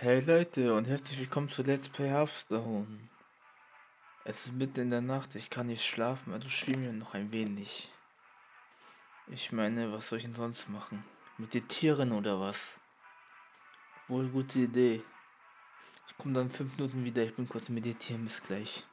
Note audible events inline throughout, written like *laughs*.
Hey Leute und herzlich willkommen zu Let's Play Hearthstone. Es ist mitten in der Nacht, ich kann nicht schlafen, also spielen wir noch ein wenig. Ich meine, was soll ich denn sonst machen? Meditieren oder was? Wohl gute Idee. Ich komme dann fünf Minuten wieder, ich bin kurz meditieren, bis gleich.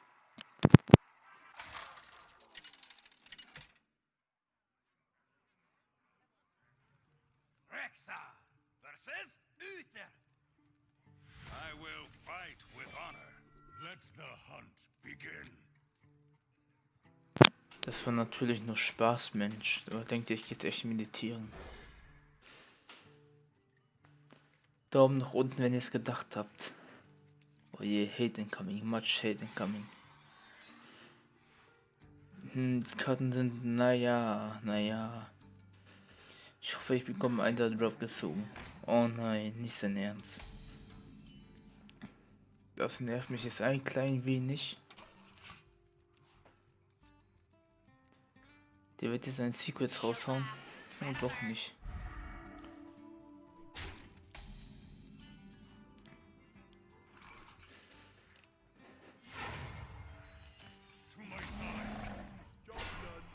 Das war natürlich nur Spaß, Mensch. Aber denkt ihr, ich gehe jetzt echt meditieren? Daumen nach unten, wenn ihr es gedacht habt. Oh je, Hate incoming, much Hate incoming. Hm, die Karten sind, naja, naja. Ich hoffe, ich bekomme einen Drop gezogen. Oh nein, nicht sein Ernst. Das nervt mich jetzt ein klein wenig. Der wird jetzt ein Secrets raushauen. Und doch nicht.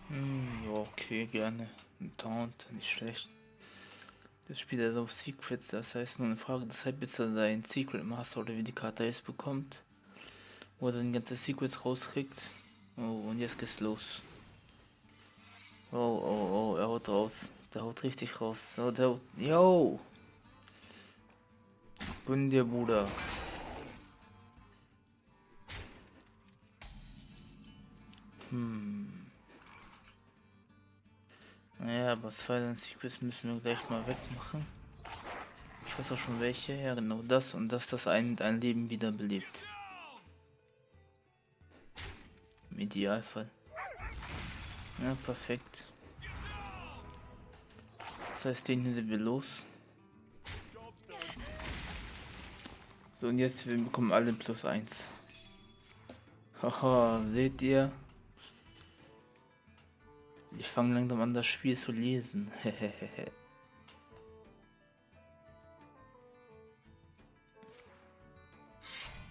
Hm, okay, gerne. Ein Taunt, nicht schlecht. Das spielt also auf Secrets, das heißt nur eine Frage des Zeit, bis er seinen Secret Master oder wie die Karte jetzt bekommt. Wo er seine ganze Secrets rauskriegt. Oh, und jetzt geht's los. Oh, oh, oh, er haut raus. Der haut richtig raus. So, der haut. Yo! Gönn dir, Bruder. Hm. Naja, aber zwei Secrets müssen wir gleich mal wegmachen. Ich weiß auch schon welche. Ja, genau das und das, das ein einem Leben wiederbelebt. Im Idealfall. Ja, perfekt. Das heißt, den hier sind wir los. So, und jetzt wir bekommen alle plus eins. Haha, seht ihr? Ich fange langsam an, das Spiel zu lesen. *laughs*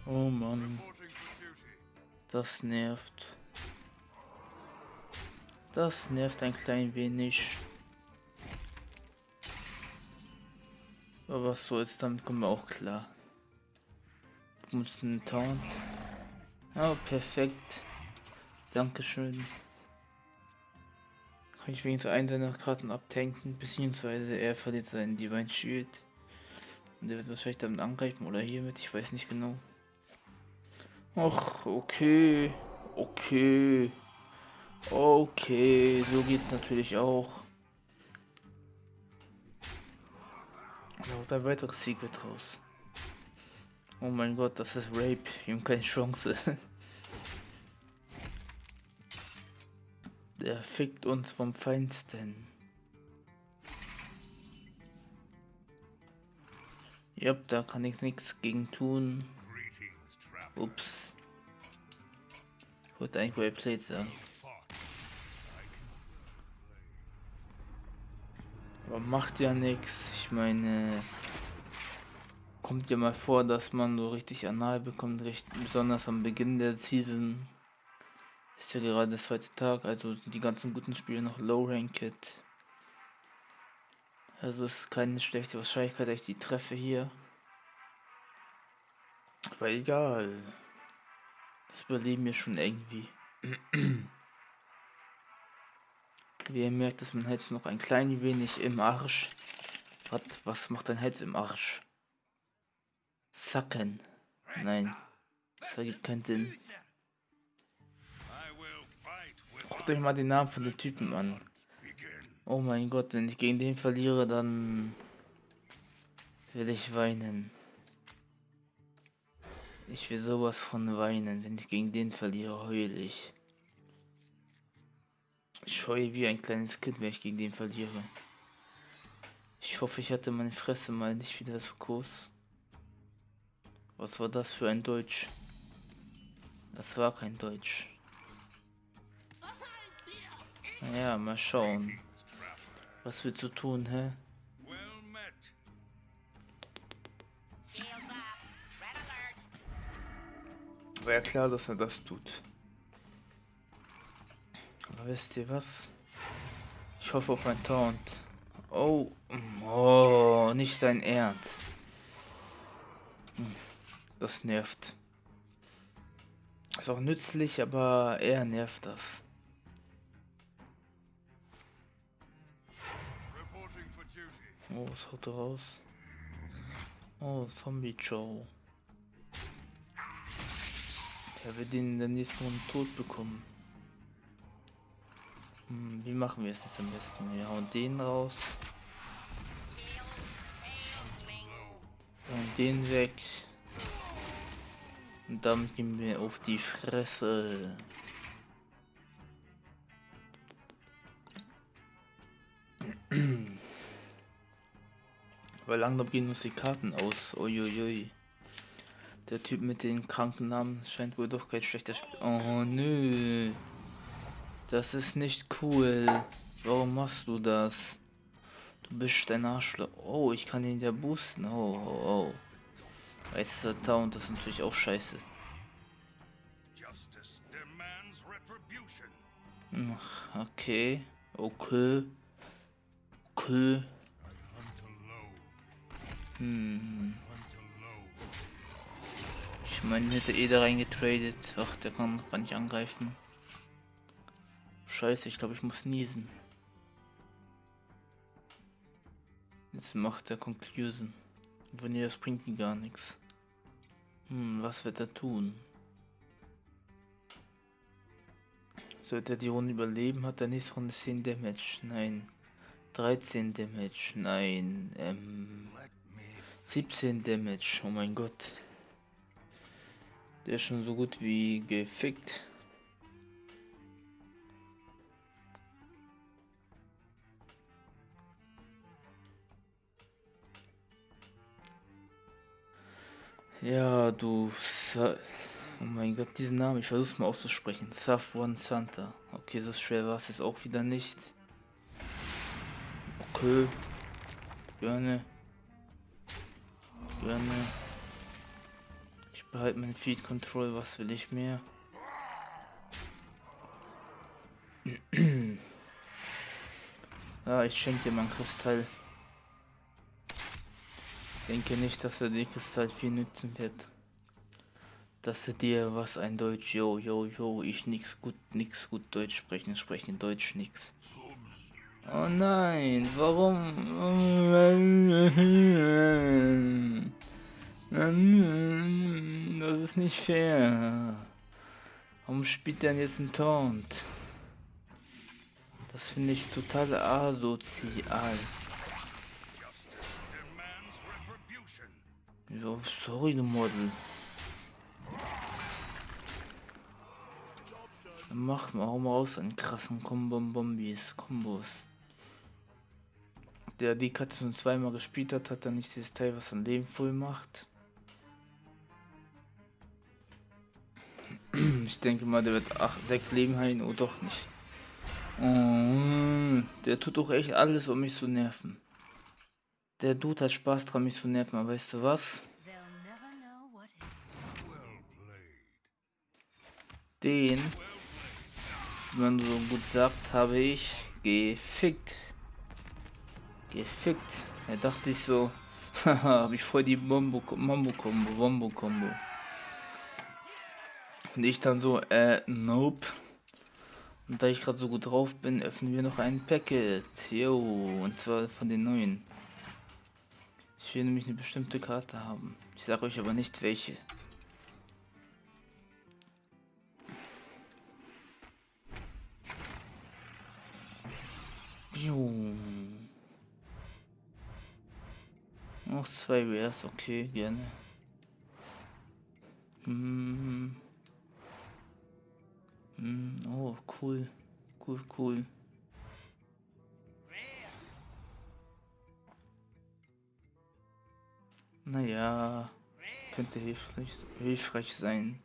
oh Mann, das nervt. Das nervt ein klein wenig. Aber was soll's, damit kommen wir auch klar. Mussten Taunt. Oh, perfekt. Dankeschön. Kann ich wenigstens einen seiner Karten abtanken, beziehungsweise er verliert seinen Divine Shield. Und der wird wahrscheinlich damit angreifen oder hiermit, ich weiß nicht genau. Ach, okay. Okay. Okay, so geht's natürlich auch. Da haut ein weiteres Secret raus. Oh mein Gott, das ist Rape. Wir haben keine Chance. *laughs* Der fickt uns vom Feinsten. Jupp, da kann ich nichts gegen tun. Ups. Wollte eigentlich Well Played sagen. Aber macht ja nichts. Ich meine, kommt ja mal vor, dass man so richtig anal bekommt, recht, besonders am Beginn der Season. Ist ja gerade der zweite Tag, also die ganzen guten Spiele noch Low Ranked. Also ist keine schlechte Wahrscheinlichkeit, dass ich die treffe hier. Aber egal. Das überleben wir schon irgendwie. *clears throat* Wie ihr merkt, ist mein Hals noch ein klein wenig im Arsch. Was, was macht dein Hals im Arsch? Sacken. Nein, das ergibt keinen Sinn. Guckt euch mal den Namen von den Typen an. Oh mein Gott, wenn ich gegen den verliere, dann will ich weinen. Ich will sowas von weinen, wenn ich gegen den verliere, heul ich. Ich heule wie ein kleines Kind, wenn ich gegen den verliere. Ich hoffe, ich hatte meine Fresse mal nicht wieder so groß. Was war das für ein Deutsch? Das war kein Deutsch. Naja, mal schauen. Was willst du tun, hä? War ja klar, dass er das tut. Wisst ihr was? Ich hoffe auf ein Taunt. Oh, oh, nicht dein Ernst. Hm, das nervt. Ist auch nützlich, aber eher nervt das. Oh, was haut er raus? Oh, Zombie Joe. Der wird ihn in der nächsten Runde tot bekommen. Hm, wie machen wir es jetzt am besten? Wir hauen den raus. Und den weg. Und dann gehen wir auf die Fresse. *clears throat* Weil langsam gehen uns die Karten aus. Uiuiui. Der Typ mit den kranken Namen scheint wohl doch kein schlechter Spiel. Oh nö. Das ist nicht cool. Warum machst du das? Du bist ein Arschloch. Oh, ich kann ihn ja boosten. Oh, oh, oh. Jetzt ist er Town, das ist natürlich auch scheiße. Ach, okay. Okay. Okay. Hm. Ich meine, hätte eh da reingetradet. Ach, der kann gar nicht angreifen. Scheiße, ich glaube, ich muss niesen. Jetzt macht er Conclusion. Wenn ihr das bringt ihm gar nichts. Hm, was wird er tun? Sollte er die Runde überleben, hat er nächste Runde 10 Damage. Nein. 13 Damage. Nein. Ähm, 17 Damage. Oh mein Gott. Der ist schon so gut wie gefickt. Ja, du. Sa oh mein Gott, diesen Namen, ich versuch's mal auszusprechen. Safwan Santa. Okay, so schwer war es jetzt auch wieder nicht. Okay. Gerne. Gerne. Ich behalte mein Feed Control, was will ich mehr? *clears throat* ah, ich schenke dir mein Kristall denke nicht, dass er den Kristall viel nützen wird. Dass er dir was ein Deutsch, yo, yo, yo, ich nix gut, nix gut Deutsch sprechen, sprechen Deutsch nix. Oh nein, warum? Das ist nicht fair. Warum spielt er jetzt ein Taunt? Das finde ich total asozial. Ja, sorry, du Model. Mach mal auch mal aus an krassen Kombom-Bombis, Kombos. Der die Katze schon zweimal gespielt hat, hat er nicht dieses Teil, was ein Leben voll macht. *clears throat* Ich denke mal, der wird 8, 6 Leben heilen, oder doch nicht. Oh, der tut doch echt alles, um mich zu nerven. Der Dude hat Spaß dran, mich zu nerven, aber weißt du was? Den, wie man so gut sagt, habe ich gefickt. Gefickt. Da dachte ich so, *laughs* habe ich voll die Bombo Mambo Combo, Bombo Combo. Und ich dann so, äh, nope. Und da ich gerade so gut drauf bin, öffnen wir noch ein Packet. Jo, und zwar von den neuen. Ich will nämlich eine bestimmte Karte haben. Ich sage euch aber nicht welche. Noch zwei Rares, okay, gerne. Hm. Hm. Oh, cool. Cool, cool. Naja, könnte hilfreich, hilfreich sein.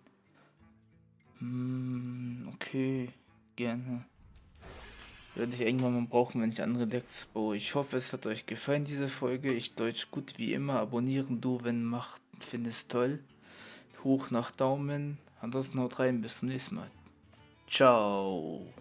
Hm, okay, gerne. Werde ich irgendwann mal brauchen, wenn ich andere Decks baue. Ich hoffe, es hat euch gefallen, diese Folge. Ich Deutsch gut wie immer. Abonnieren du, wenn macht, findest toll. Hoch nach Daumen. Ansonsten haut rein, bis zum nächsten Mal. Ciao.